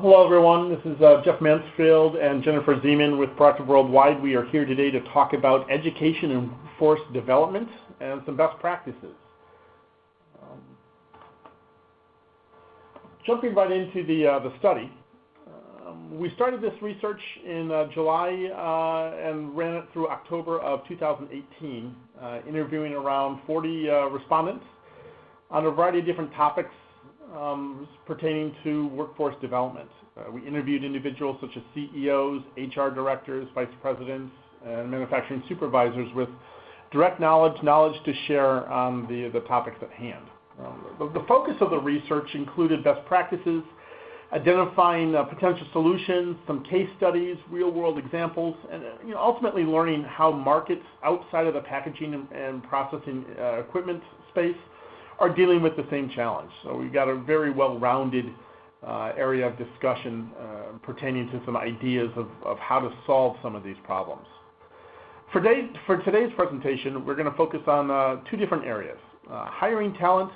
Hello, everyone. This is uh, Jeff Mansfield and Jennifer Zeman with Proactive Worldwide. We are here today to talk about education and force development and some best practices. Um, jumping right into the, uh, the study, um, we started this research in uh, July uh, and ran it through October of 2018, uh, interviewing around 40 uh, respondents on a variety of different topics um, pertaining to workforce development. Uh, we interviewed individuals such as CEOs, HR directors, vice presidents, and manufacturing supervisors with direct knowledge, knowledge to share on the, the topics at hand. Um, the, the, focus of the research included best practices, identifying uh, potential solutions, some case studies, real-world examples, and uh, you know, ultimately learning how markets outside of the packaging and, and processing uh, equipment space are dealing with the same challenge. So we've got a very well-rounded uh, area of discussion uh, pertaining to some ideas of, how to solve some of these problems. For, day, for today's presentation, we're going to focus on uh, two different areas. Hiring talent,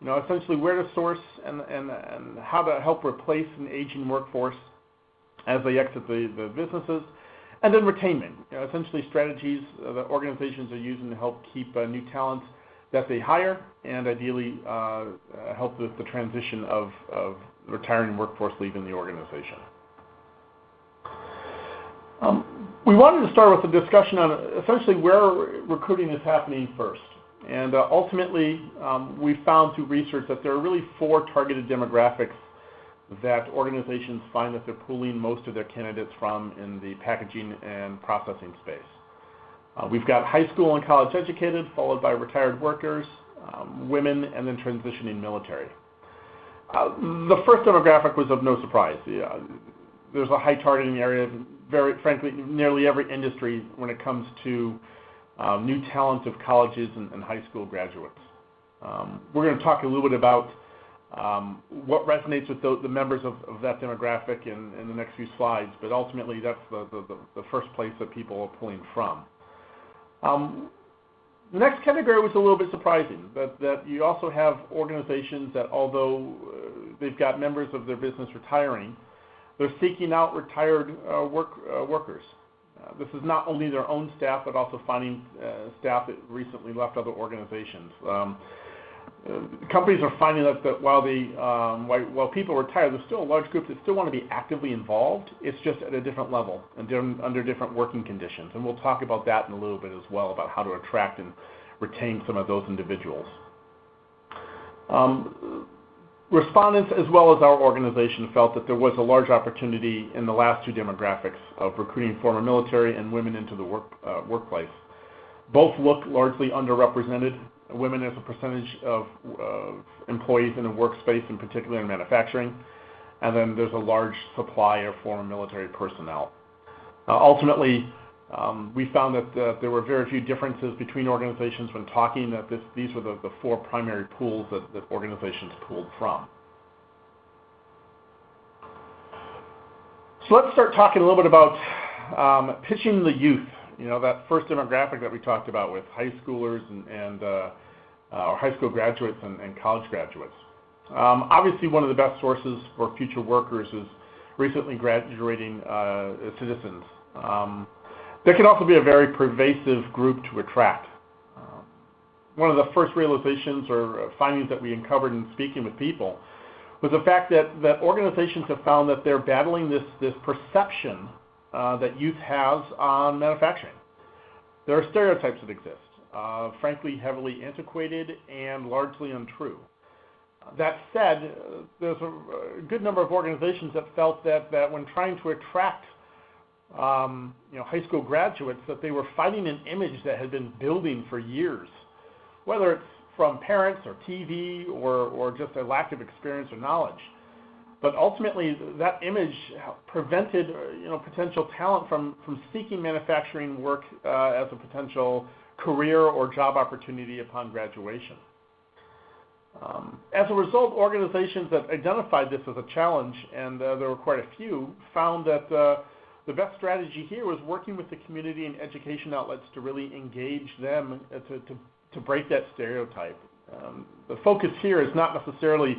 you know, essentially where to source and, how to help replace an aging workforce as they exit the, businesses, and then retainment, you know, essentially strategies that organizations are using to help keep new talent that they hire and ideally uh, uh, help with the transition of, retiring workforce leaving the organization. Um, we wanted to start with a discussion on essentially where recruiting is happening first. And uh, ultimately, um, we found through research that there are really four targeted demographics that organizations find that they're pulling most of their candidates from in the packaging and processing space. Uh, we've got high school and college educated, followed by retired workers, um, women, and then transitioning military. Uh, the first demographic was of no surprise. Yeah, there's a high targeting area, very frankly, nearly every industry when it comes to um, new talent of colleges and, and high school graduates. Um, we're going to talk a little bit about um, what resonates with the, the members of, of, that demographic in, in, the next few slides, but ultimately that's the, the, the first place that people are pulling from. Um, the next category was a little bit surprising, that, that you also have organizations that although uh, they've got members of their business retiring, they're seeking out retired uh, work, uh, workers. Uh, this is not only their own staff, but also finding uh, staff that recently left other organizations. Um, companies are finding that, that while, the, um, while, while, people retire, there's still a large group that still want to be actively involved. It's just at a different level and different, under different working conditions. And we'll talk about that in a little bit as well, about how to attract and retain some of those individuals. Um, respondents as well as our organization felt that there was a large opportunity in the last two demographics of recruiting former military and women into the work, uh, workplace. Both look largely underrepresented women as a percentage of employees in a workspace, in particular in manufacturing, and then there's a large supply of former military personnel. Uh, ultimately, um, we found that uh, there were very few differences between organizations when talking, that this, these were the, the four primary pools that, that organizations pulled from. So let's start talking a little bit about um, pitching the youth you know, that first demographic that we talked about with high schoolers and, and uh, uh, or high school graduates and, and college graduates. Um, obviously, one of the best sources for future workers is recently graduating uh, citizens. Um, that can also be a very pervasive group to attract. Um, one of the first realizations or findings that we uncovered in speaking with people was the fact that, that organizations have found that they're battling this, this perception uh, that youth has on manufacturing. There are stereotypes that exist, uh, frankly heavily antiquated and largely untrue. That said, there's a, a, good number of organizations that felt that, that when trying to attract um, you know, high school graduates, that they were fighting an image that had been building for years, whether it's from parents or TV or, or just a lack of experience or knowledge. But ultimately, that image prevented you know, potential talent from, from seeking manufacturing work uh, as a potential career or job opportunity upon graduation. Um, as a result, organizations that identified this as a challenge, and uh, there were quite a few, found that uh, the best strategy here was working with the community and education outlets to really engage them to, to, to break that stereotype. Um, the focus here is not necessarily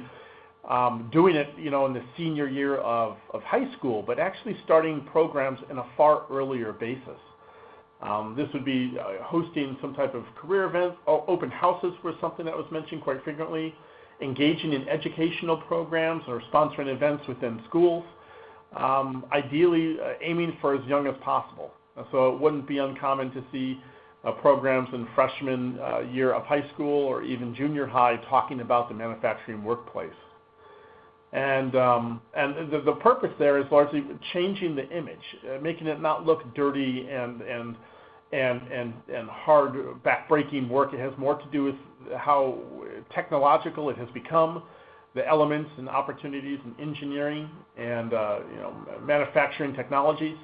um, doing it, you know, in the senior year of, of high school, but actually starting programs in a far earlier basis. Um, this would be uh, hosting some type of career event. Open houses was something that was mentioned quite frequently. Engaging in educational programs or sponsoring events within schools. Um, ideally, uh, aiming for as young as possible. So it wouldn't be uncommon to see uh, programs in freshman uh, year of high school or even junior high talking about the manufacturing workplace. And, um, and the, the purpose there is largely changing the image, uh, making it not look dirty and, and, and, and, and hard, backbreaking work. It has more to do with how technological it has become, the elements and opportunities in engineering and uh, you know, manufacturing technologies,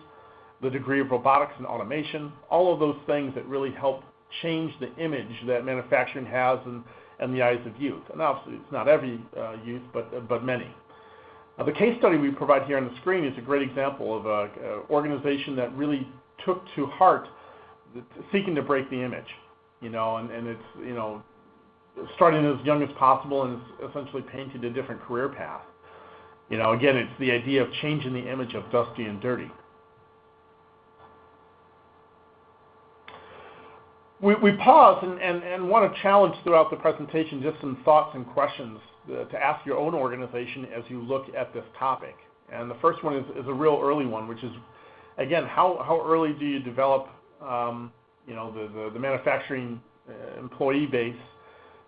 the degree of robotics and automation, all of those things that really help change the image that manufacturing has in, in the eyes of youth. And obviously, it's not every uh, youth, but, but many. Uh, the case study we provide here on the screen is a great example of an organization that really took to heart seeking to break the image, you know, and, and it's, you know, starting as young as possible and essentially painted a different career path. You know, again, it's the idea of changing the image of dusty and dirty. We, pause and, want to challenge throughout the presentation just some thoughts and questions uh, to ask your own organization as you look at this topic. And the first one is, a real early one, which is, again, how, how early do you develop um, you know, the, manufacturing uh, employee base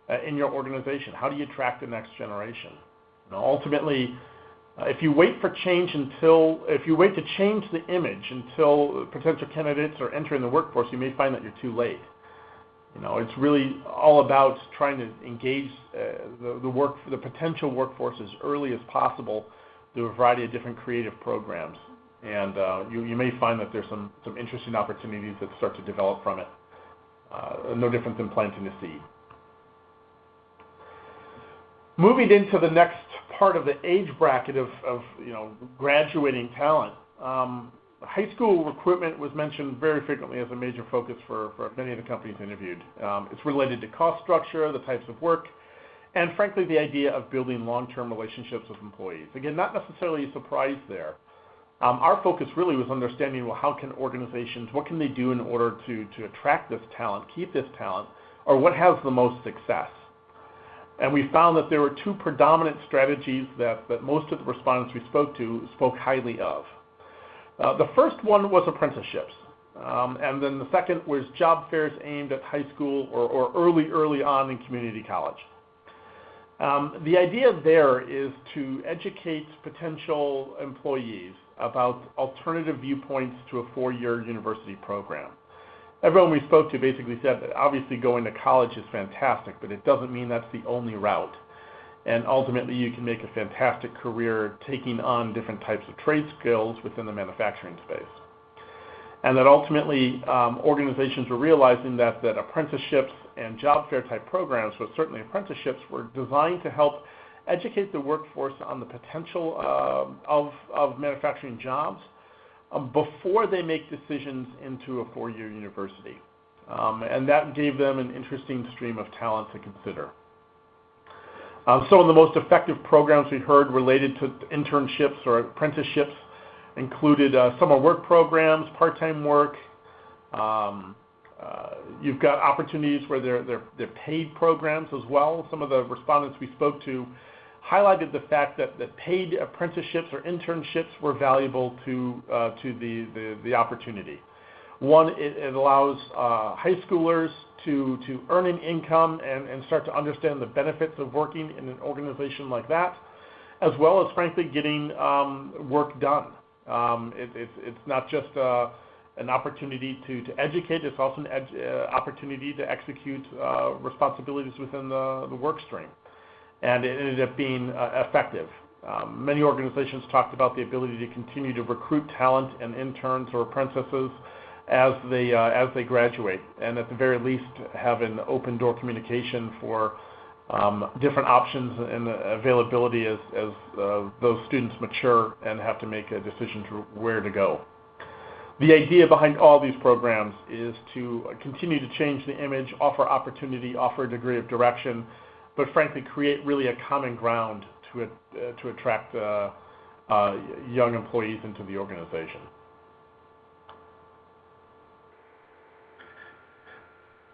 uh, in your organization? How do you attract the next generation? Ultimately, if you wait for change until, if you wait to change the image until potential candidates are entering the workforce, you may find that you're too late. You know, it's really all about trying to engage uh, the, the work, the potential workforce as early as possible through a variety of different creative programs. And uh, you, may find that there's some, some interesting opportunities that start to develop from it. Uh, no different than planting a seed. Moving into the next part of the age bracket of, of you know, graduating talent, um, high school recruitment was mentioned very frequently as a major focus for, for many of the companies interviewed. Um, it's related to cost structure, the types of work, and frankly, the idea of building long-term relationships with employees. Again, not necessarily a surprise there. Um, our focus really was understanding, well, how can organizations, what can they do in order to, to attract this talent, keep this talent, or what has the most success? And we found that there were two predominant strategies that, that most of the respondents we spoke to spoke highly of. Uh, the first one was apprenticeships. Um, and then the second was job fairs aimed at high school or, early, early on in community college. Um, the idea there is to educate potential employees about alternative viewpoints to a four-year university program everyone we spoke to basically said that obviously going to college is fantastic, but it doesn't mean that's the only route. And ultimately, you can make a fantastic career taking on different types of trade skills within the manufacturing space. And that ultimately, um, organizations were realizing that, that apprenticeships and job fair type programs, but certainly apprenticeships, were designed to help educate the workforce on the potential uh, of, of manufacturing jobs um, before they make decisions into a four-year university. Um, and that gave them an interesting stream of talent to consider. Um, some of the most effective programs we heard related to internships or apprenticeships included uh, summer work programs, part-time work. Um, uh, you've got opportunities where they're, paid programs as well. Some of the respondents we spoke to highlighted the fact that, paid apprenticeships or internships were valuable to, uh, to the, opportunity. One, it, allows uh, high schoolers to, to earn an income and, and start to understand the benefits of working in an organization like that, as well as, frankly, getting um, work done. Um, it, it's, it's not just uh, an opportunity to, to educate, it's also an uh, opportunity to execute uh, responsibilities within the, the work stream and it ended up being effective. Um, many organizations talked about the ability to continue to recruit talent and interns or apprentices as they uh, as they graduate, and at the very least have an open door communication for um, different options and availability as as uh, those students mature and have to make a decision to where to go. The idea behind all these programs is to continue to change the image, offer opportunity, offer a degree of direction, but frankly create really a common ground to, uh, to attract young employees into the organization.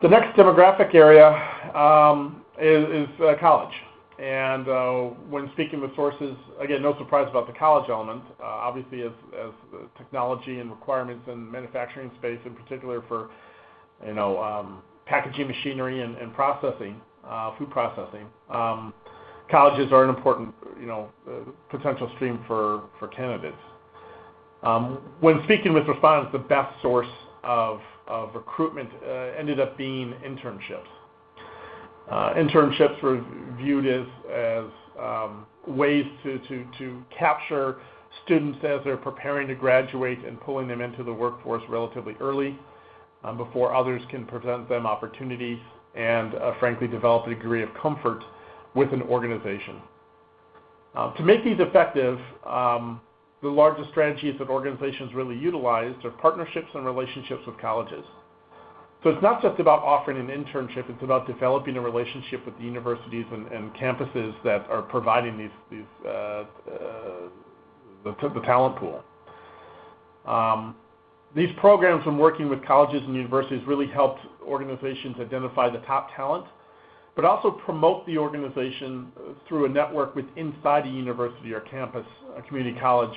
The next demographic area um, is, uh, college. And uh, when speaking with sources, again, no surprise about the college element. Uh, obviously, as, technology and requirements in manufacturing space, in particular for, you know, um, packaging machinery and, processing, food processing, um, colleges are an important, you know, potential stream for, for candidates. When speaking with respondents, the best source of, of recruitment uh, ended up being internships. Uh, internships were viewed as, as um, ways to, to, to capture students as they're preparing to graduate and pulling them into the workforce relatively early um, before others can present them opportunities and, uh, frankly, develop a degree of comfort with an organization. Uh, to make these effective, um, the largest strategies that organizations really utilize are partnerships and relationships with colleges. So it's not just about offering an internship, it's about developing a relationship with the universities and, and campuses that are providing these, these uh, uh, the, the, talent pool. Um, these programs, when working with colleges and universities, really helped organizations identify the top talent, but also promote the organization through a network with inside a university or campus, a community college,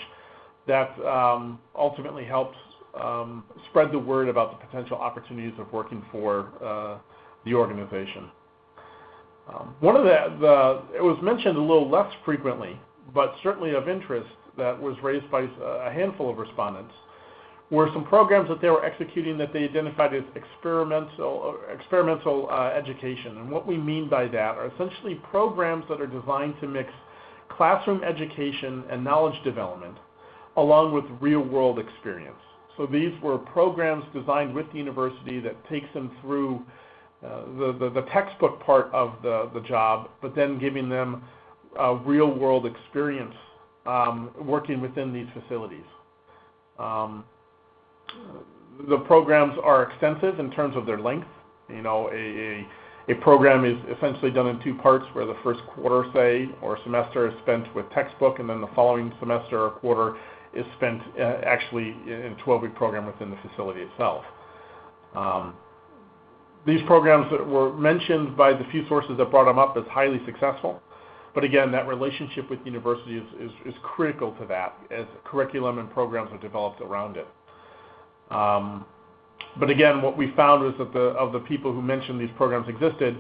that um, ultimately helps um, spread the word about the potential opportunities of working for uh, the organization. Um, one of the, it was mentioned a little less frequently, but certainly of interest that was raised by a handful of respondents were some programs that they were executing that they identified as experimental, experimental uh, education. And what we mean by that are essentially programs that are designed to mix classroom education and knowledge development along with real world experience. So these were programs designed with the university that takes them through uh, the, the, the, textbook part of the, the job, but then giving them a real world experience um, working within these facilities. Um, the programs are extensive in terms of their length. You know, a, a, a, program is essentially done in two parts where the first quarter, say, or semester is spent with textbook, and then the following semester or quarter is spent uh, actually in a 12-week program within the facility itself. Um, these programs that were mentioned by the few sources that brought them up as highly successful. But again, that relationship with university is, is, is critical to that as curriculum and programs are developed around it. Um, but again, what we found was that the, of the people who mentioned these programs existed,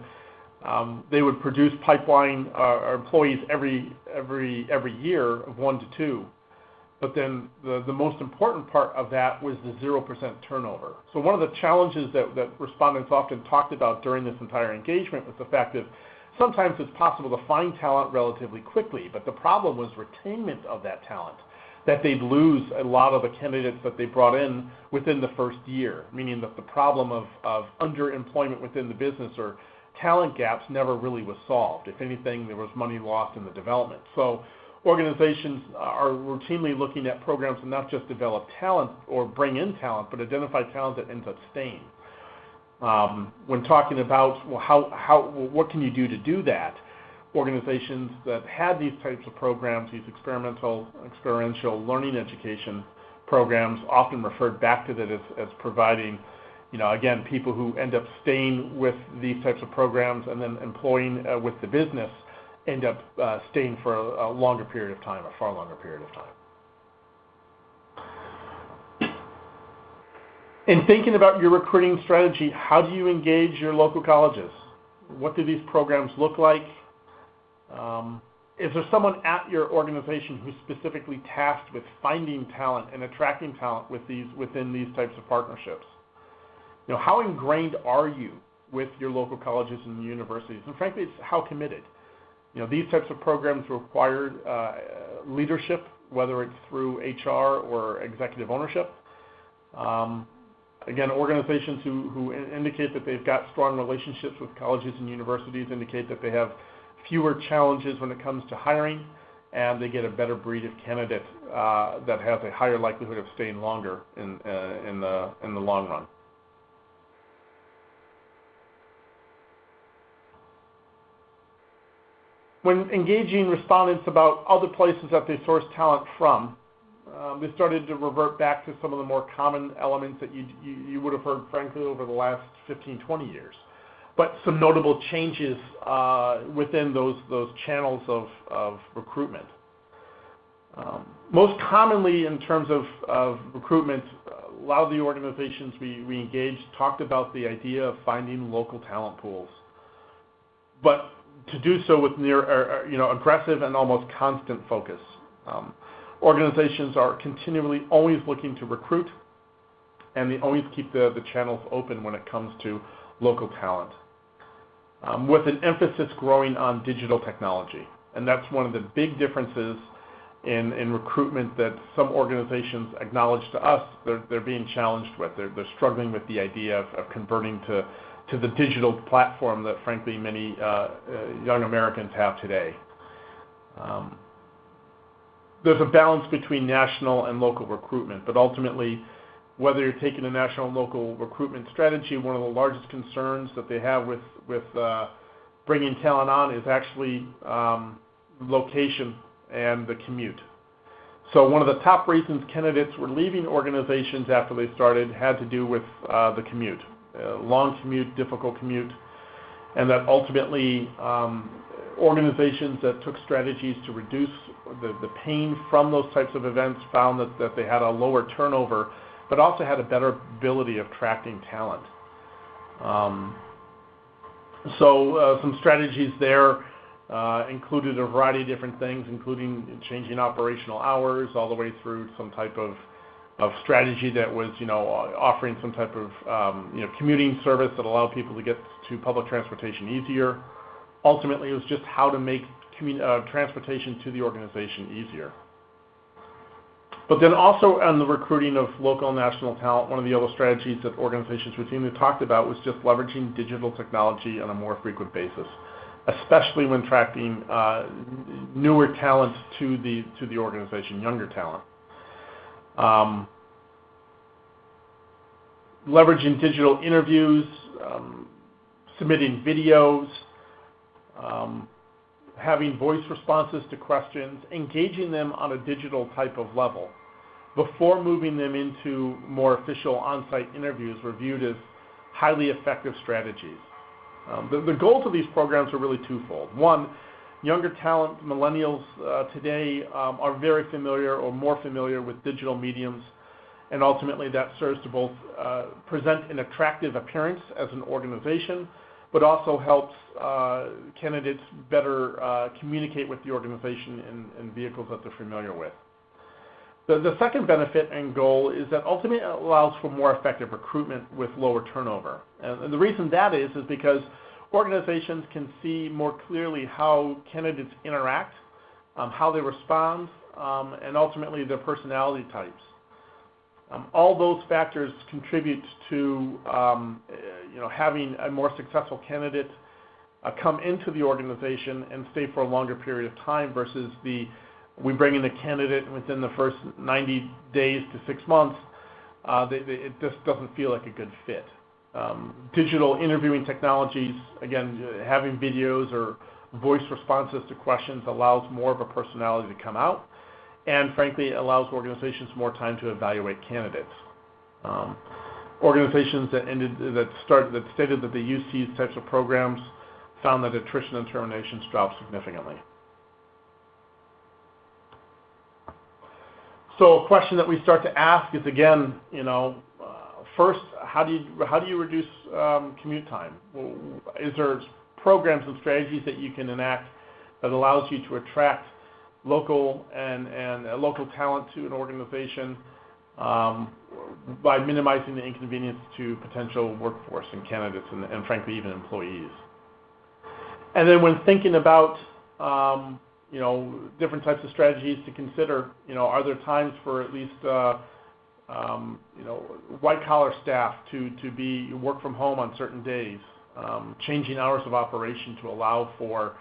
um, they would produce pipeline uh, employees every, every, every year of one to two. But then the, the most important part of that was the 0% turnover. So one of the challenges that, that respondents often talked about during this entire engagement was the fact that sometimes it's possible to find talent relatively quickly, but the problem was retainment of that talent, that they'd lose a lot of the candidates that they brought in within the first year, meaning that the problem of, of underemployment within the business or talent gaps never really was solved. If anything, there was money lost in the development. So organizations are routinely looking at programs to not just develop talent or bring in talent, but identify talent that ends up staying. Um, when talking about well, how, how, what can you do to do that, organizations that had these types of programs, these experimental, experiential learning education programs, often referred back to that as, as providing, you know, again, people who end up staying with these types of programs and then employing uh, with the business end up uh, staying for a, a longer period of time, a far longer period of time. In thinking about your recruiting strategy, how do you engage your local colleges? What do these programs look like? Um, is there someone at your organization who's specifically tasked with finding talent and attracting talent with these, within these types of partnerships? You know, how ingrained are you with your local colleges and universities? And frankly, it's how committed. You know, these types of programs require uh, leadership, whether it's through HR or executive ownership. Um, again, organizations who, indicate that they've got strong relationships with colleges and universities indicate that they have fewer challenges when it comes to hiring, and they get a better breed of candidate uh, that has a higher likelihood of staying longer in, uh, the long run. When engaging respondents about other places that they source talent from, um, they started to revert back to some of the more common elements that you, would have heard, frankly, over the last 15, 20 years. But some notable changes uh, within those, those channels of, recruitment. Um, most commonly, in terms of, of recruitment, a lot of the organizations we, we engaged talked about the idea of finding local talent pools. To do so with near, uh, uh, you know, aggressive and almost constant focus. Um, organizations are continually always looking to recruit, and they always keep the, the channels open when it comes to local talent. Um, with an emphasis growing on digital technology. And that's one of the big differences in, in recruitment that some organizations acknowledge to us they're, they're being challenged with. They're, they're struggling with the idea of, of converting to, to the digital platform that, frankly, many uh, uh, young Americans have today. Um, there's a balance between national and local recruitment, but ultimately, whether you're taking a national and local recruitment strategy, one of the largest concerns that they have with, with uh, bringing talent on is actually um, location and the commute. So one of the top reasons candidates were leaving organizations after they started had to do with the commute. Long commute, difficult commute, and that ultimately um, organizations that took strategies to reduce the, the pain from those types of events found that, that they had a lower turnover, but also had a better ability of attracting talent. Um, so uh, some strategies there uh, included a variety of different things, including changing operational hours all the way through some type of of strategy that was, you know, offering some type of, um, you know, commuting service that allowed people to get to public transportation easier. Ultimately, it was just how to make uh, transportation to the organization easier. But then also on the recruiting of local and national talent, one of the other strategies that organizations routinely talked about was just leveraging digital technology on a more frequent basis especially when attracting uh, newer talent to the to the organization, younger talent. Um, leveraging digital interviews, um, submitting videos, um, having voice responses to questions, engaging them on a digital type of level before moving them into more official on-site interviews were viewed as highly effective strategies. Um, the, the, goals of these programs are really twofold. One, younger talent, millennials uh, today, um, are very familiar or more familiar with digital mediums, and ultimately that serves to both uh, present an attractive appearance as an organization, but also helps uh, candidates better communicate with the organization in, in vehicles that they're familiar with. The, second benefit and goal is that ultimately it allows for more effective recruitment with lower turnover. And, and the reason that is is because organizations can see more clearly how candidates interact, um, how they respond, um, and ultimately their personality types. Um, all those factors contribute to um, you know, having a more successful candidate uh, come into the organization and stay for a longer period of time versus the we bring in a candidate within the first 90 days to six months, uh, they, they, it just doesn't feel like a good fit. Um, digital interviewing technologies, again, having videos or voice responses to questions allows more of a personality to come out, and frankly, allows organizations more time to evaluate candidates. Um, organizations that ended that started that stated that they use these types of programs found that attrition and terminations dropped significantly. So a question that we start to ask is again, you know, first, how do you how do you reduce um, commute time? Is there programs and strategies that you can enact that allows you to attract local uh, local talent to an organization um, by minimizing the inconvenience to potential workforce and candidates and, frankly even employees. And then when thinking about um, you know, different types of strategies to consider. You know, are there times for at least, um, you know, white collar staff to, to be work from home on certain days, um, changing hours of operation to allow for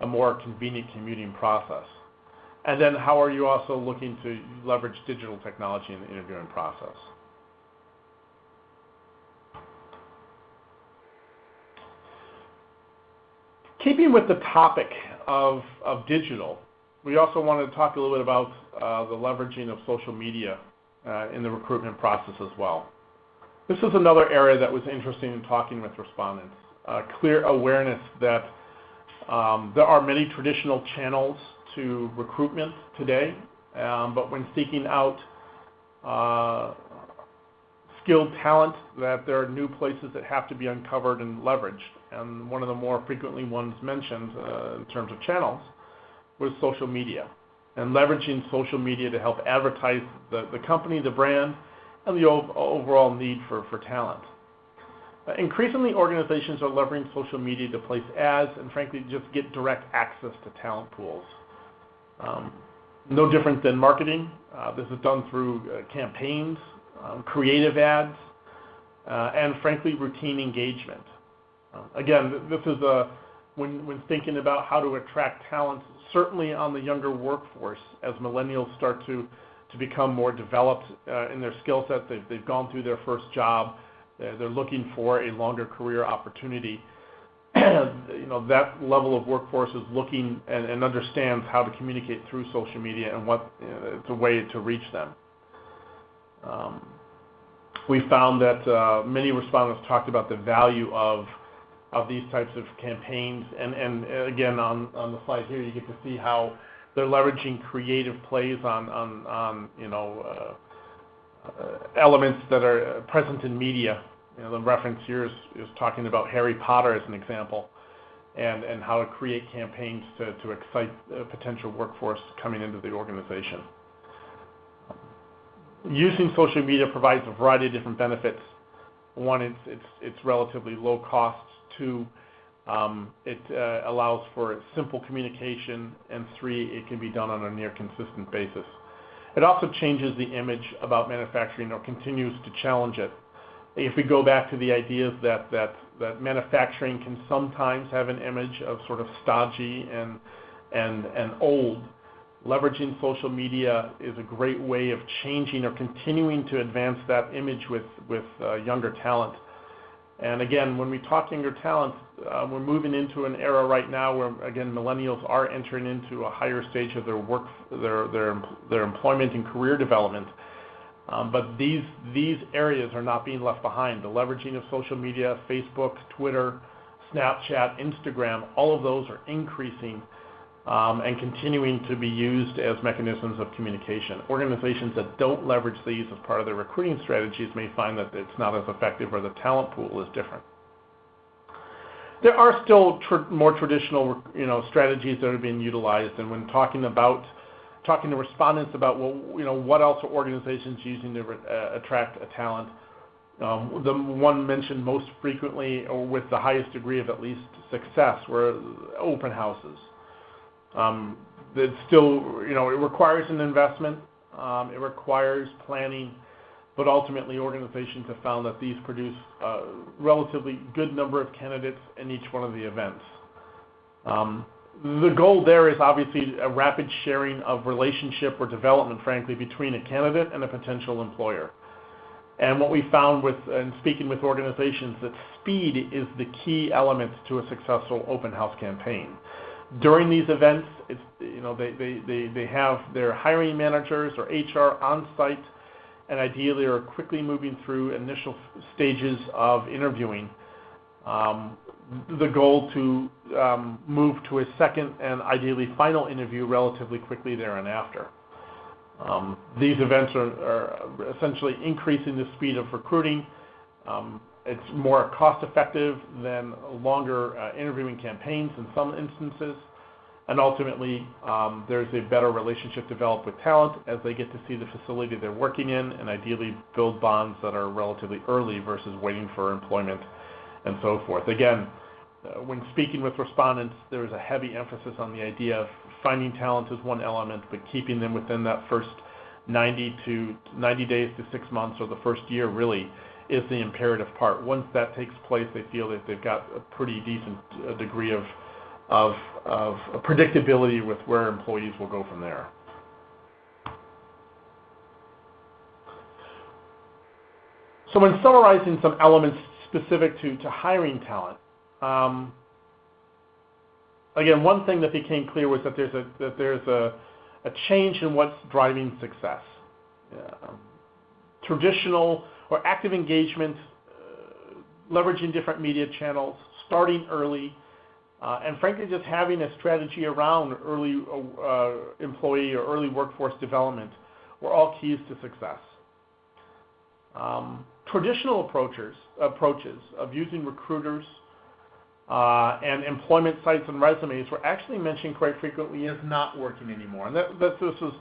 a more convenient commuting process. And then how are you also looking to leverage digital technology in the interviewing process? Keeping with the topic of, digital, we also wanted to talk a little bit about uh, the leveraging of social media in the recruitment process as well. This is another area that was interesting in talking with respondents. Uh, clear awareness that um, there are many traditional channels to recruitment today, um, but when seeking out uh, skilled talent, that there are new places that have to be uncovered and leveraged. And one of the more frequently ones mentioned uh, in terms of channels was social media and leveraging social media to help advertise the, company, the brand, and the overall need for, talent. Uh, increasingly, organizations are leveraging social media to place ads and, frankly, just get direct access to talent pools. Um, no different than marketing. Uh, this is done through uh, campaigns, um, creative ads, and, frankly, routine engagement. Um, again, this is when, when thinking about how to attract talent, certainly on the younger workforce, as millennials start to, to become more developed uh, in their skill set, they've, gone through their first job, they're, they're looking for a longer career opportunity. you know, that level of workforce is looking and, and understands how to communicate through social media and what you it's a way to reach them. Um, we found that uh, many respondents talked about the value of of these types of campaigns. And, and again, on, on the slide here, you get to see how they're leveraging creative plays on, you know, uh, uh, elements that are present in media. You know, the reference here is, talking about Harry Potter as an example, and, and how to create campaigns to, to excite a potential workforce coming into the organization. Using social media provides a variety of different benefits. One, it's relatively low cost Two, um, it uh, allows for simple communication. And three, it can be done on a near consistent basis. It also changes the image about manufacturing or continues to challenge it. If we go back to the ideas that, that, that manufacturing can sometimes have an image of sort of stodgy and, and, and old, leveraging social media is a great way of changing or continuing to advance that image with, with uh, younger talent. And again, when we talk younger talent, uh, we're moving into an era right now where, again, millennials are entering into a higher stage of their work, their, their, their employment and career development. Um, but these, these areas are not being left behind. The leveraging of social media, Facebook, Twitter, Snapchat, Instagram, all of those are increasing and continuing to be used as mechanisms of communication. Organizations that don't leverage these as part of their recruiting strategies may find that it's not as effective or the talent pool is different. There are still tr more traditional you know, strategies that are being utilized, and when talking about talking to respondents about well, you know, what else are organizations using to uh, attract a talent, um, the one mentioned most frequently or with the highest degree of at least success were open houses. Um, it's still, you know, it requires an investment, um, it requires planning, but ultimately organizations have found that these produce a relatively good number of candidates in each one of the events. Um, the goal there is obviously a rapid sharing of relationship or development, frankly, between a candidate and a potential employer. And what we found with, in speaking with organizations, that speed is the key element to a successful open house campaign during these events, it's, you know, they, they, they, they have their hiring managers or HR on site and ideally are quickly moving through initial stages of interviewing. Um, the goal to um, move to a second and ideally final interview relatively quickly there and after. Um, these events are, are, essentially increasing the speed of recruiting. Um, it's more cost effective than longer uh, interviewing campaigns in some instances. And ultimately, um, there's a better relationship developed with talent as they get to see the facility they're working in and ideally build bonds that are relatively early versus waiting for employment and so forth. Again, uh, when speaking with respondents, there's a heavy emphasis on the idea of finding talent as one element, but keeping them within that first 90 to 90 days to six months or the first year really is the imperative part. Once that takes place, they feel that they've got a pretty decent uh, degree of, predictability with where employees will go from there. So when summarizing some elements specific to, to hiring talent, um, again, one thing that became clear was that there's a that there's a, a change in what's driving success. Traditional or active engagement, uh, leveraging different media channels, starting early, uh, and frankly, just having a strategy around early uh, employee or early workforce development were all keys to success. Um, traditional approaches, approaches of using recruiters and employment sites and resumes were actually mentioned quite frequently as not working anymore. And this was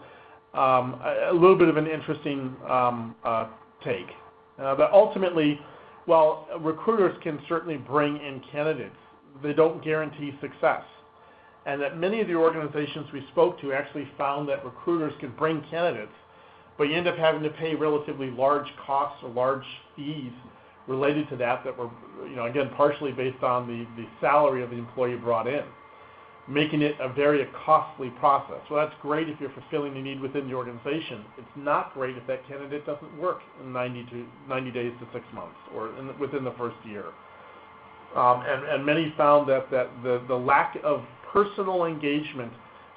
um, a, little bit of an interesting um, take. Uh, but ultimately, while recruiters can certainly bring in candidates, they don't guarantee success. And that many of the organizations we spoke to actually found that recruiters could bring candidates, but you end up having to pay relatively large costs or large fees related to that that were, you know, again, partially based on the, the salary of the employee brought in, making it a very costly process. Well, that's great if you're fulfilling the need within the organization. It's not great if that candidate doesn't work in 90, to, 90 days to six months or in, within the first year. Um, and, and many found that, that the, the lack of personal engagement,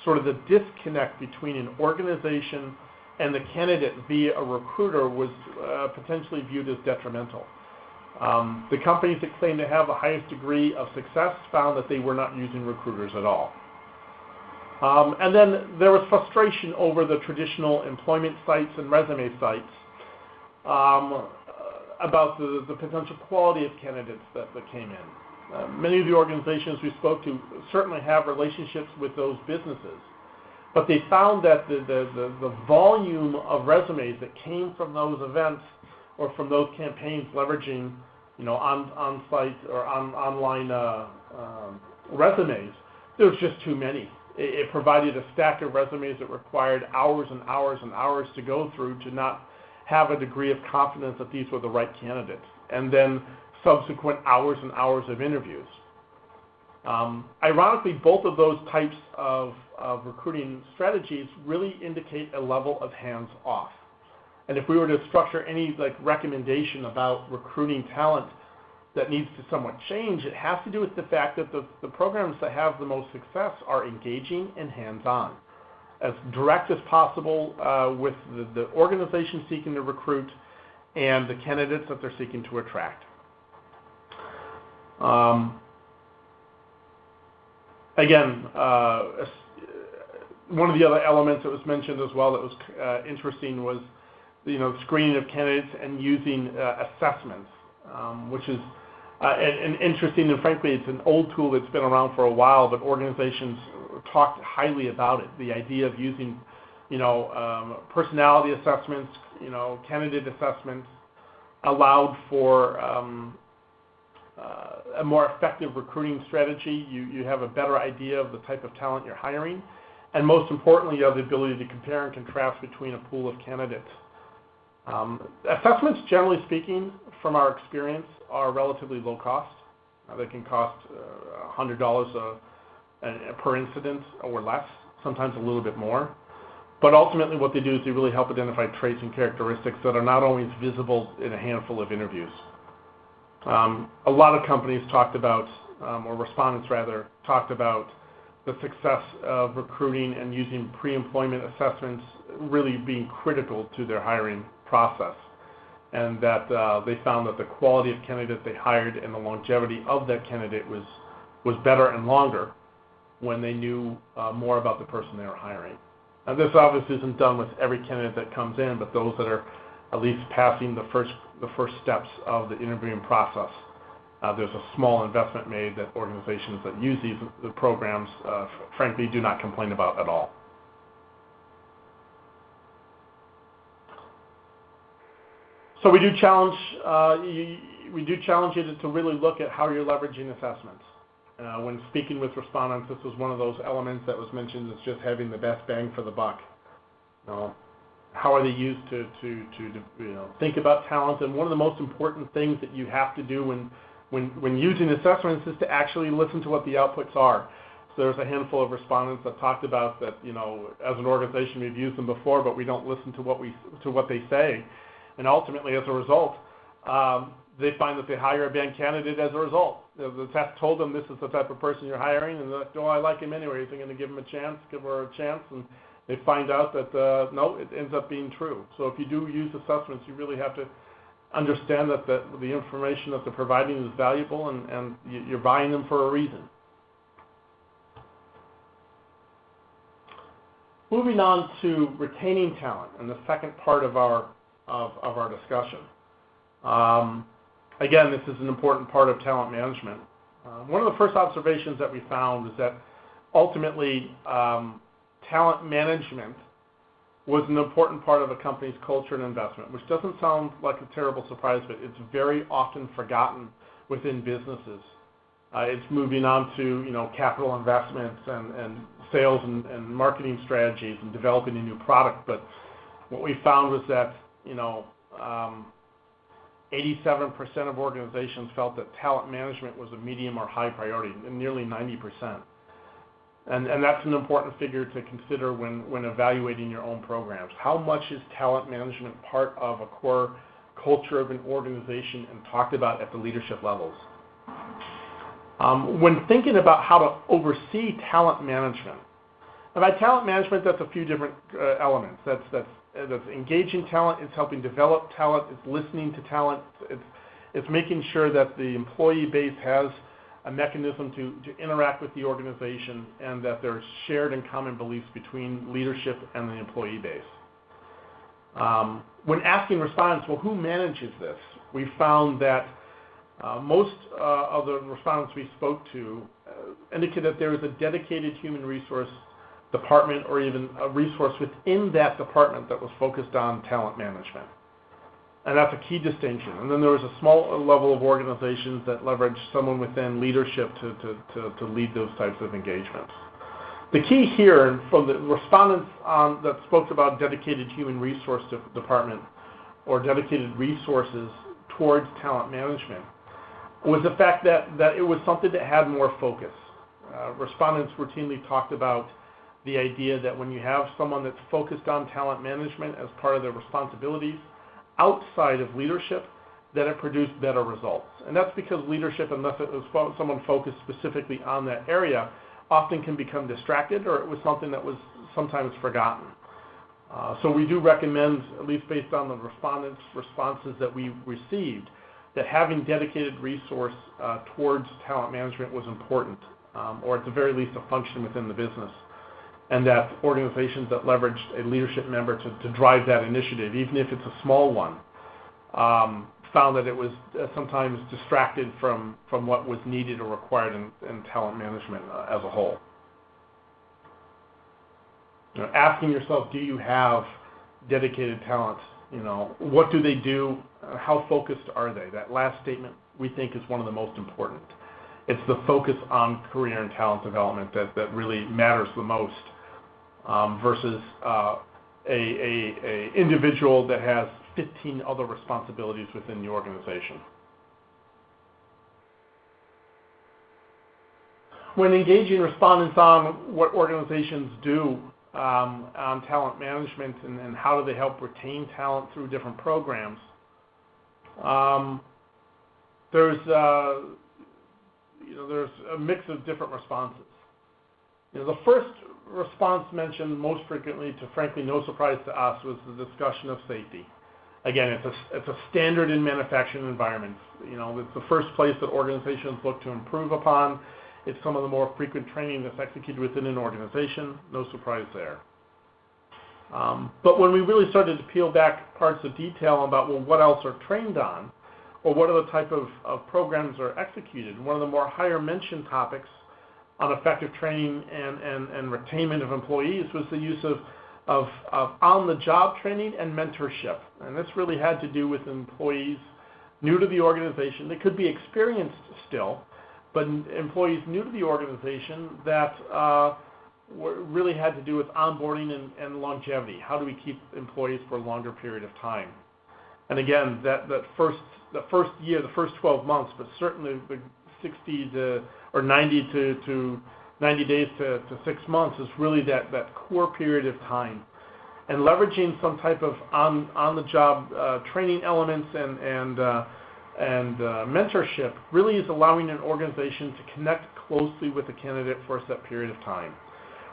sort of the disconnect between an organization and the candidate via a recruiter was uh, potentially viewed as detrimental. Um, the companies that claim to have the highest degree of success found that they were not using recruiters at all. Um, and then there was frustration over the traditional employment sites and resume sites. Um, about the, the potential quality of candidates that, that came in. Uh, many of the organizations we spoke to certainly have relationships with those businesses, but they found that the, the, the, the volume of resumes that came from those events or from those campaigns leveraging you know, on, on site or on, online uh, um, resumes, there was just too many. It, it provided a stack of resumes that required hours and hours and hours to go through to not have a degree of confidence that these were the right candidates, and then subsequent hours and hours of interviews. Um, ironically, both of those types of, of recruiting strategies really indicate a level of hands off. And if we were to structure any like recommendation about recruiting talent that needs to somewhat change, it has to do with the fact that the, the programs that have the most success are engaging and hands-on as direct as possible uh, with the, the organization seeking to recruit and the candidates that they're seeking to attract. Um, again, uh, one of the other elements that was mentioned as well that was uh, interesting was you know screening of candidates and using uh, assessments, um, which is uh, and, interesting and frankly it's an old tool that's been around for a while, but organizations talked highly about it. The idea of using, you know, um, personality assessments, you know, candidate assessments, allowed for um, uh, a more effective recruiting strategy. You you have a better idea of the type of talent you're hiring, and most importantly, you have the ability to compare and contrast between a pool of candidates. Um, assessments, generally speaking, from our experience, are relatively low cost. Uh, they can cost uh, $100 per incident or less, sometimes a little bit more. But ultimately, what they do is they really help identify traits and characteristics that are not always visible in a handful of interviews. Um, a lot of companies talked about, um, or respondents rather, talked about the success of recruiting and using pre-employment assessments really being critical to their hiring process. And that uh, they found that the quality of candidate they hired and the longevity of that candidate was, was better and longer when they knew uh, more about the person they were hiring. Now, this obviously isn't done with every candidate that comes in, but those that are at least passing the first the first steps of the interviewing process. Uh, there's a small investment made that organizations that use these the programs, uh, frankly, do not complain about at all. We do challenge uh, you, we do challenge you to, really look at how you're leveraging assessments. Uh, when speaking with respondents, this was one of those elements that was mentioned as just having the best bang for the buck. How are they used to, to, to, you know, think about talent? And one of the most important things that you have to do when, when, when using assessments is to actually listen to what the outputs are. So there's a handful of respondents that talked about that, you know, as an organization we've used them before, but we don't listen to what we to what they say, ultimately as a result, um, they find that they hire a bad candidate as a result The test told them this is the type of person you're hiring, and they're like, oh, I like him anyway. Going to give him a chance, give her a chance? And they find out that uh, no, it ends up being true. So if you do use assessments, you really have to understand that the, the information that they're providing is valuable, and, and you're buying them for a reason. Moving on to retaining talent, and the second part of our of, our discussion. Um, again, this is an important part of talent management. Uh, one of the first observations that we found is that ultimately um, talent management was an important part of a company's culture and investment, which doesn't sound like a terrible surprise, but it's very often forgotten within businesses. Uh, it's moving on to you know capital investments and, sales and, and marketing strategies and developing a new product. But what we found was that you know um, 87% of organizations felt that talent management was a medium or high priority, and nearly 90%. And, and that's an important figure to consider when, when evaluating your own programs. How much is talent management part of a core culture of an organization and talked about at the leadership levels? Um, when thinking about how to oversee talent management, and by talent management, that's a few different uh, elements. That's, that's that's engaging talent, it's helping develop talent, it's listening to talent, it's, it's making sure that the employee base has a mechanism to, to interact with the organization and that there's shared and common beliefs between leadership and the employee base. Um, when asking respondents, well, who manages this? We found that uh, most uh, of the respondents we spoke to uh, indicate that there is a dedicated human resource department or even a resource within that department that was focused on talent management. And that's a key distinction. And then there was a small level of organizations that leveraged someone within leadership to, to, to, to lead those types of engagements. The key here, from the respondents um, that spoke about dedicated human resource department or dedicated resources towards talent management, was the fact that, that it was something that had more focus. Uh, respondents routinely talked about the idea that when you have someone that's focused on talent management as part of their responsibilities outside of leadership, that it produced better results. And that's because leadership, unless it was someone focused specifically on that area, often can become distracted or it was something that was sometimes forgotten. Uh, so we do recommend, at least based on the respondents' responses that we received, that having dedicated resource uh, towards talent management was important, um, or at the very least a function within the business and that organizations that leveraged a leadership member to, to drive that initiative, even if it's a small one, um, found that it was uh, sometimes distracted from, from what was needed or required in, in talent management uh, as a whole. You know, asking yourself, do you have dedicated talent? You know, what do they do? Uh, how focused are they? That last statement we think is one of the most important. It's the focus on career and talent development that, that really matters the most versus uh, a, individual that has 15 other responsibilities within the organization. When engaging respondents on what organizations do um, on talent management and, and, how do they help retain talent through different programs, um, there's uh, you know there's a mix of different responses. You know, the first response mentioned most frequently, to frankly no surprise to us, was the discussion of safety. Again, it's a, it's a standard in manufacturing environments. You know, it's the first place that organizations look to improve upon. It's some of the more frequent training that's executed within an organization. No surprise there. Um, but when we really started to peel back parts of detail about, well, what else are trained on, or what other type of, of programs are executed, one of the more higher mentioned topics on effective training and, and, and retainment of employees was the use of, of, of on-the-job training and mentorship. And this really had to do with employees new to the organization. They could be experienced still, but employees new to the organization that uh, really had to do with onboarding and, and, longevity. How do we keep employees for a longer period of time? And again, that, that first the first year, the first 12 months, but certainly the 60 to or 90 to, to 90 days to, six months is really that, core period of time. And leveraging some type of on, on the job uh, training elements and, and uh, uh, mentorship really is allowing an organization to connect closely with the candidate for a set period of time.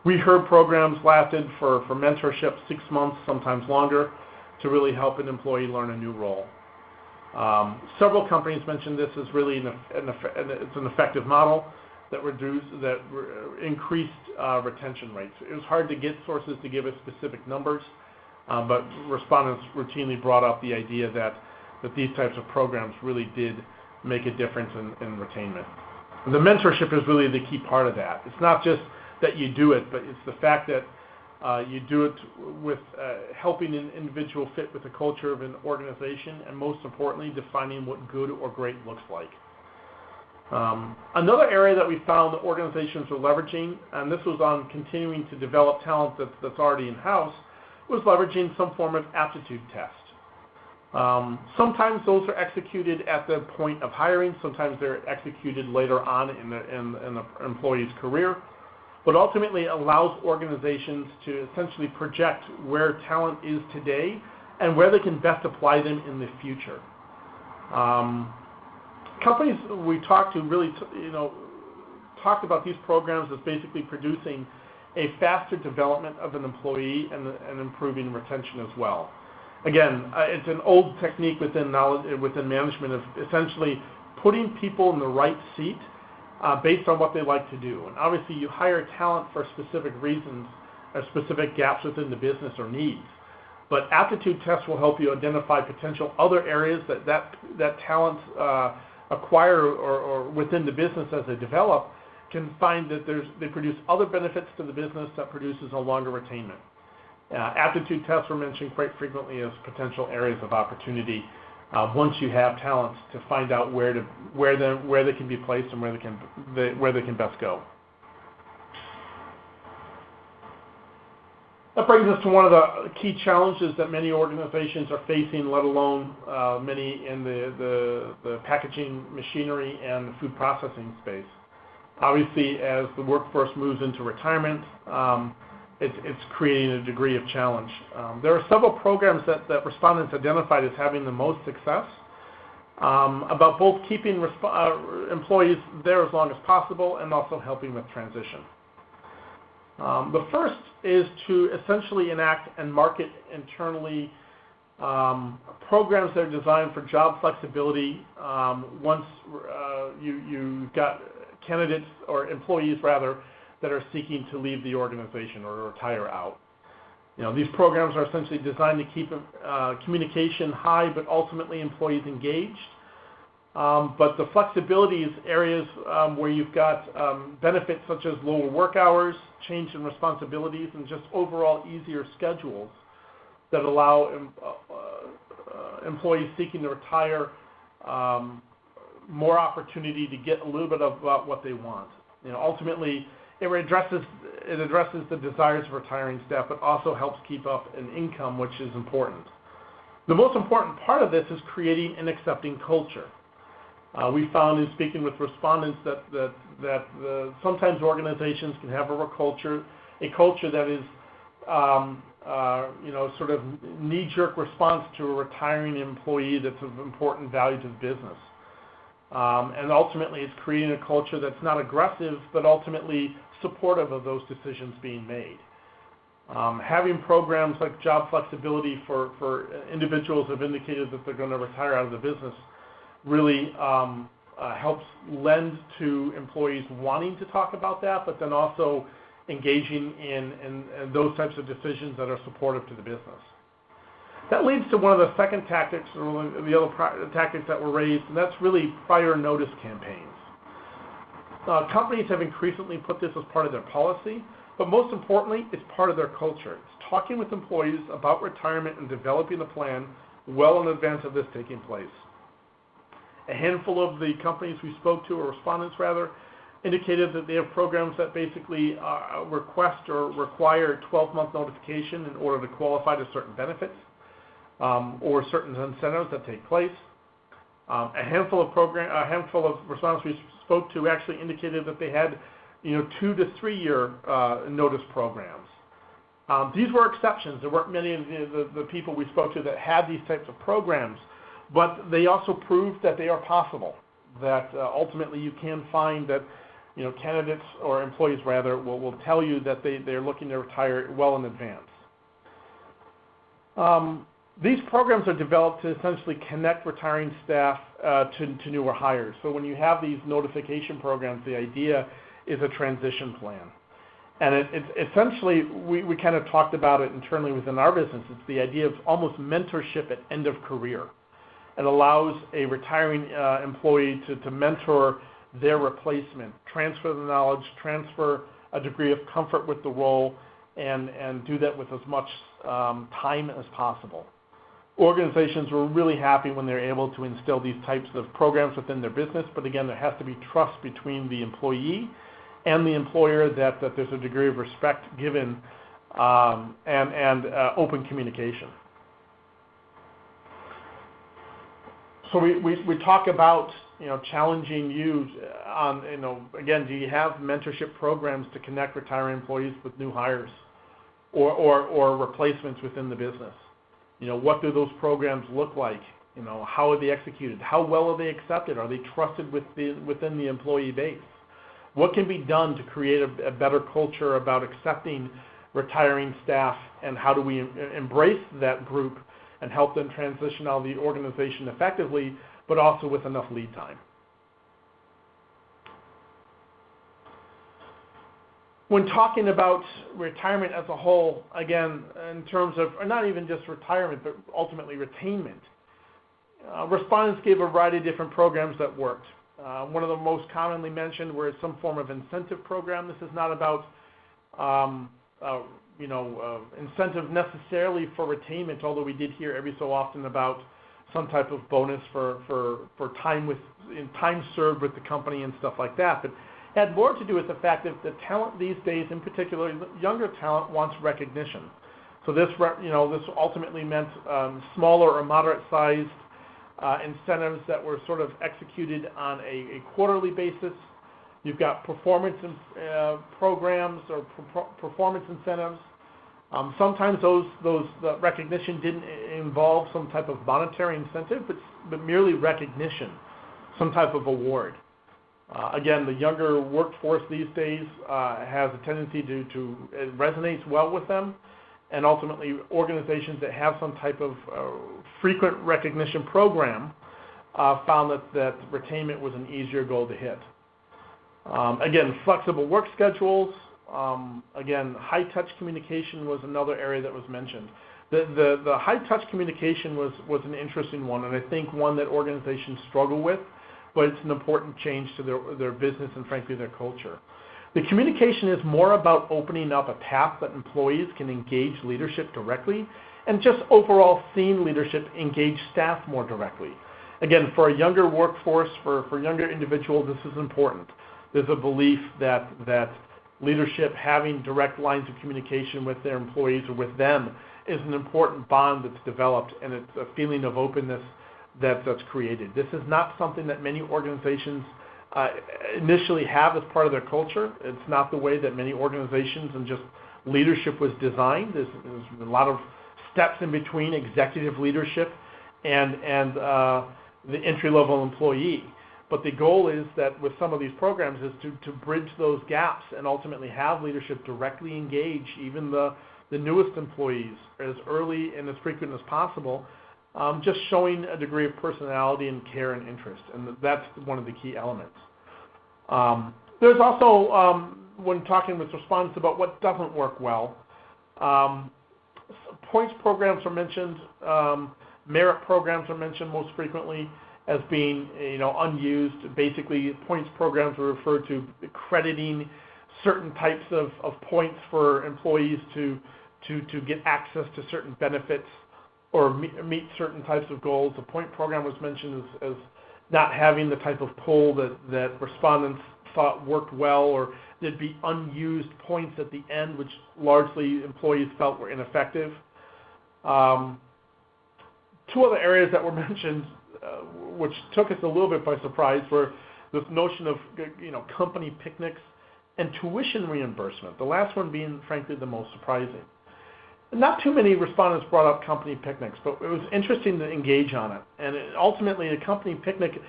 We heard programs lasted for mentorship six months, sometimes longer, to really help an employee learn a new role. Um, several companies mentioned this as really an, an, it's an effective model that reduced that re- increased uh, retention rates. It was hard to get sources to give us specific numbers, uh, but respondents routinely brought up the idea that that these types of programs really did make a difference in, in retainment. The mentorship is really the key part of that. It's not just that you do it, but it's the fact that you do it with uh, helping an individual fit with the culture of an organization, and most importantly, defining what good or great looks like. Um, another area that we found that organizations were leveraging, and this was on continuing to develop talent that, that's already in house, was leveraging some form of aptitude test. Um, sometimes those are executed at the point of hiring, sometimes they're executed later on in the employee's career, but ultimately allows organizations to essentially project where talent is today and where they can best apply them in the future. Um, companies we talked to really, you know, talked about these programs as basically producing a faster development of an employee and, and improving retention as well. Again, uh, it's an old technique within knowledge, within management of essentially putting people in the right seat uh, based on what they like to do. And obviously, you hire talent for specific reasons or specific gaps within the business or needs. But aptitude tests will help you identify potential other areas that that, that talent uh, acquire or, or within the business as they develop can find that there's, they produce other benefits to the business that produces a longer retainment. Uh, aptitude tests were mentioned quite frequently as potential areas of opportunity uh, once you have talents to find out where to where they where they can be placed and where they can where they can best go. That brings us to one of the key challenges that many organizations are facing, let alone uh, many in the, the, the, packaging machinery and the food processing space. Obviously, as the workforce moves into retirement, um, it's, creating a degree of challenge. Um, there are several programs that, that, respondents identified as having the most success um, about both keeping uh, employees there as long as possible and also helping with transition. Um, the first is to essentially enact and market internally um, programs that are designed for job flexibility um, once uh, you, you've got candidates or employees rather that are seeking to leave the organization or retire out. You know, these programs are essentially designed to keep uh, communication high but ultimately employees engaged um, but the flexibility is areas um, where you've got um, benefits such as lower work hours, change in responsibilities, and just overall easier schedules that allow uh, uh, employees seeking to retire um, more opportunity to get a little bit of about what they want. You know, ultimately, it addresses it addresses the desires of retiring staff, but also helps keep up an income, which is important. The most important part of this is creating an accepting culture. Uh, we found in speaking with respondents that that that uh, sometimes organizations can have a culture, a culture that is, um, uh, you know, sort of knee-jerk response to a retiring employee that's of important value to the business. Um, and ultimately, it's creating a culture that's not aggressive, but ultimately supportive of those decisions being made. Um, having programs like job flexibility for, for individuals who have indicated that they're going to retire out of the business really um, uh, helps lend to employees wanting to talk about that, but then also engaging in, in, in, those types of decisions that are supportive to the business. That leads to one of the second tactics, or the other tactics that were raised, and that's really prior notice campaigns. Uh, companies have increasingly put this as part of their policy, but most importantly, it's part of their culture. It's talking with employees about retirement and developing a plan well in advance of this taking place. A handful of the companies we spoke to, or respondents rather, indicated that they have programs that basically uh, request or require 12-month notification in order to qualify to certain benefits um, or certain incentives that take place. Um, a handful of program, a handful of respondents we spoke to actually indicated that they had, you know, two to three year uh, notice programs. Um, these were exceptions. There weren't many of the, the, the people we spoke to that had these types of programs but they also proved that they are possible. That uh, ultimately you can find that you know candidates or employees rather will, will tell you that they, they're looking to retire well in advance. Um, these programs are developed to essentially connect retiring staff uh, to, newer hires. So when you have these notification programs, the idea is a transition plan. And it, it's essentially, we, kind of talked about it internally within our business. It's the idea of almost mentorship at end of career. It allows a retiring uh, employee to, to mentor their replacement, transfer the knowledge, transfer a degree of comfort with the role, and, and do that with as much um, time as possible organizations were really happy when they're able to instill these types of programs within their business. But again, there has to be trust between the employee and the employer that, that there's a degree of respect given um, and, and uh, open communication. So we, we, we talk about you know challenging you on you know again do you have mentorship programs to connect retiring employees with new hires or, or, or replacements within the business? You know, what do those programs look like? You know, how are they executed? How well are they accepted? Are they trusted with the, within the employee base? What can be done to create a, a better culture about accepting retiring staff and how do we embrace that group and help them transition out of the organization effectively, but also with enough lead time? When talking about retirement as a whole, again, in terms of not even just retirement, but ultimately retainment, uh, respondents gave a variety of different programs that worked. Uh, one of the most commonly mentioned was some form of incentive program. This is not about, um, uh, you know, uh, incentive necessarily for retainment, although we did hear every so often about some type of bonus for, for, for time with time served with the company and stuff like that. But had more to do with the fact that the talent these days, in particular, younger talent wants recognition. So this, you know, this ultimately meant um, smaller or moderate-sized uh, incentives that were sort of executed on a, a quarterly basis. You've got performance uh, programs or performance incentives. Um, sometimes those those the recognition didn't involve some type of monetary incentive, but but merely recognition, some type of award. Uh, again, the younger workforce these days uh, has a tendency to, to it resonates well with them, and ultimately organizations that have some type of uh, frequent recognition program found that, that retainment was an easier goal to hit. Um, again, flexible work schedules. Um, again, high touch communication was another area that was mentioned. The, the, the high touch communication was, was an interesting one, and I think one that organizations struggle with but it's an important change to their, their business and frankly their culture. The communication is more about opening up a path that employees can engage leadership directly and just overall seeing leadership engage staff more directly. Again, for a younger workforce, for, for younger individuals, this is important. There's a belief that, that leadership having direct lines of communication with their employees or with them is an important bond that's developed and it's a feeling of openness that's created. This is not something that many organizations uh, initially have as part of their culture. It's not the way that many organizations and just leadership was designed. There's, a lot of steps in between executive leadership and, and uh, the entry-level employee. But the goal is that with some of these programs is to, to bridge those gaps and ultimately have leadership directly engage even the, the newest employees as early and as frequent as possible um, just showing a degree of personality and care and interest, and that's one of the key elements. Um, there's also, um, when talking with respondents about what doesn't work well, um, points programs are mentioned, um, merit programs are mentioned most frequently as being you know unused. Basically, points programs are referred to crediting certain types of, of points for employees to, to, to get access to certain benefits or meet certain types of goals. The point program was mentioned as, not having the type of pull that, that respondents thought worked well, or there'd be unused points at the end, which largely employees felt were ineffective. Um, two other areas that were mentioned, uh, which took us a little bit by surprise, were this notion of you know company picnics and tuition reimbursement. The last one being, frankly, the most surprising not too many respondents brought up company picnics, but it was interesting to engage on it. And it, ultimately, a company picnic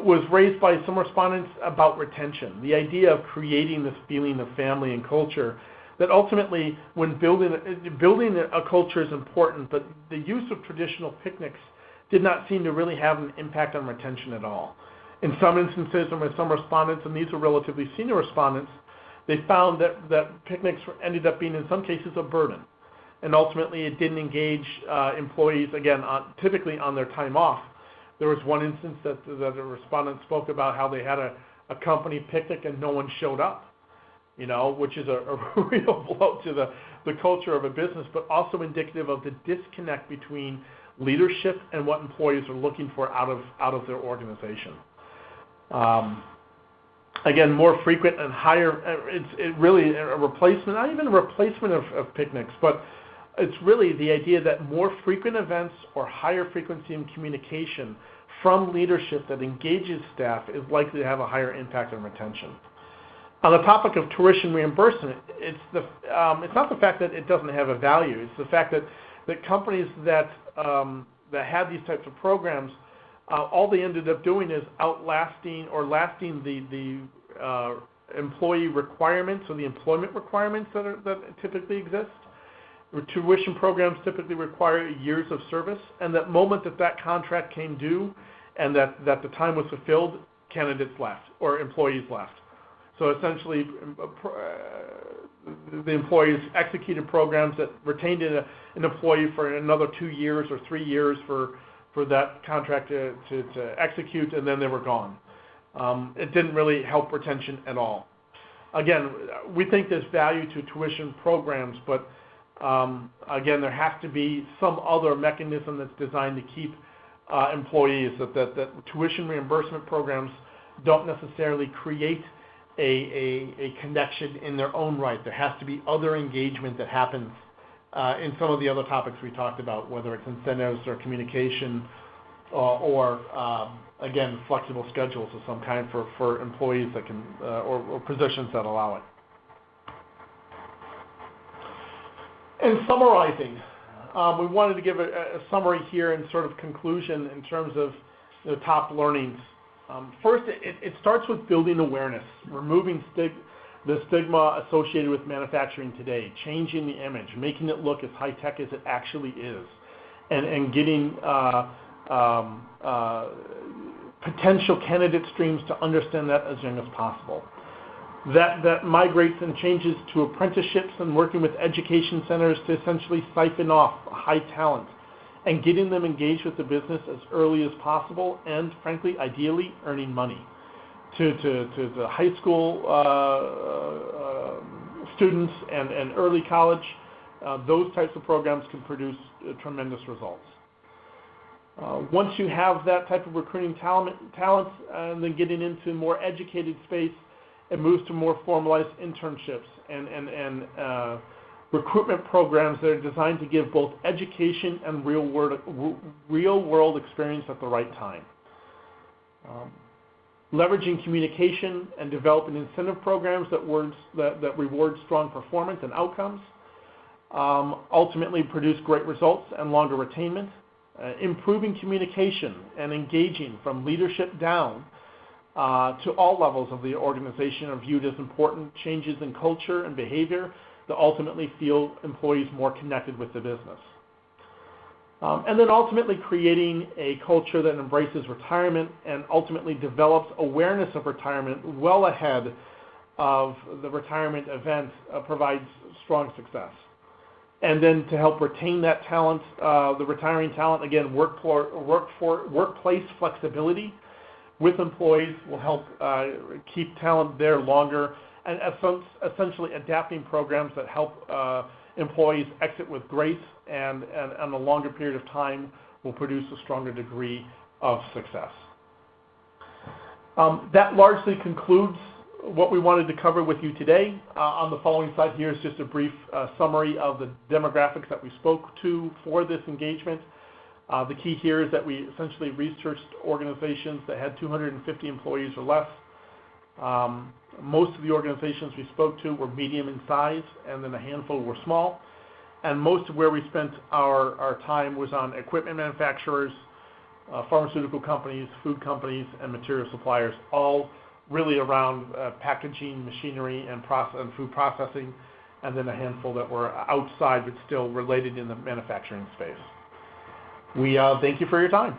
was raised by some respondents about retention, the idea of creating this feeling of family and culture. That ultimately, when building building a culture is important, but the use of traditional picnics did not seem to really have an impact on retention at all. In some instances, and with some respondents, and these were relatively senior respondents, they found that, that picnics ended up being, in some cases, a burden. And ultimately, it didn't engage uh, employees, again, on, typically on their time off. There was one instance that, that a respondent spoke about how they had a, a company picnic and no one showed up, you know, which is a, a real blow to the, the culture of a business, but also indicative of the disconnect between leadership and what employees are looking for out of, out of their organization. Um, again, more frequent and higher. It's it really a replacement, not even a replacement of, of picnics, but it's really the idea that more frequent events or higher frequency in communication from leadership that engages staff is likely to have a higher impact on retention. On the topic of tuition reimbursement, it's the um, it's not the fact that it doesn't have a value. It's the fact that that companies that um, that had these types of programs uh, all they ended up doing is outlasting or lasting the the uh, employee requirements or the employment requirements that are, that typically exist. Tuition programs typically require years of service, and that moment that that contract came due, and that that the time was fulfilled, candidates left or employees left. So essentially, uh, the employees executed programs that retained an employee for another two years or three years for for that contract to, to, to execute, and then they were gone. Um, it didn't really help retention at all. Again, we think there's value to tuition programs, but um, again, there has to be some other mechanism that's designed to keep uh, employees. That, tuition reimbursement programs don't necessarily create a, connection in their own right. There has to be other engagement that happens uh, in some of the other topics we talked about, whether it's incentives or communication uh, or, um, again, flexible schedules of some kind for, employees that can, or positions that allow it. In summarizing, um, we wanted to give a, summary here and sort of conclusion in terms of the top learnings. Um, first, it, starts with building awareness, removing the stigma associated with manufacturing today, changing the image, making it look as high tech as it actually is, and, and getting uh, um, uh, potential candidate streams to understand that as young as possible. That, that migrates and changes to apprenticeships and working with education centers to essentially siphon off high talent and getting them engaged with the business as early as possible and, frankly, ideally, earning money to, to, to the high school uh, uh, students and, and early college, uh, those types of programs can produce uh, tremendous results. Uh, once you have that type of recruiting talent, talent and then getting into more educated space, it moves to more formalized internships and, and, and uh, recruitment programs that are designed to give both education and real world, real world experience at the right time. Um, leveraging communication and developing incentive programs that, words, that, that reward strong performance and outcomes, um, ultimately produce great results and longer retainment, uh, improving communication and engaging from leadership down to all levels of the organization are viewed as important changes in culture and behavior that ultimately feel employees more connected with the business. Um, and then ultimately creating a culture that embraces retirement and ultimately develops awareness of retirement well ahead of the retirement event uh, provides strong success. And then to help retain that talent, uh, the retiring talent, again, work for, work for, workplace flexibility with employees will help uh, keep talent there longer and essentially adapting programs that help uh, employees exit with grace and, a longer period of time will produce a stronger degree of success. Um, that largely concludes what we wanted to cover with you today. Uh, on the following slide here is just a brief summary of the demographics that we spoke to for this engagement. Uh, the key here is that we essentially researched organizations that had 250 employees or less. Um, most of the organizations we spoke to were medium in size, and then a handful were small. and most of where we spent our, our time was on equipment manufacturers, uh, pharmaceutical companies, food companies, and material suppliers, all really around uh, packaging, machinery, and, process, and food processing, and then a handful that were outside but still related in the manufacturing space. We uh, thank you for your time.